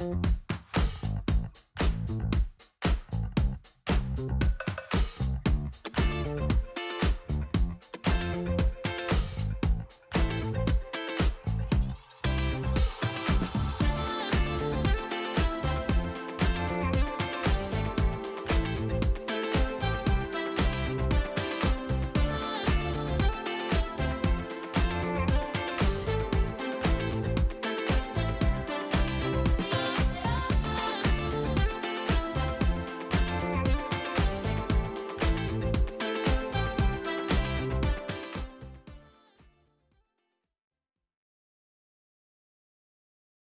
Bye.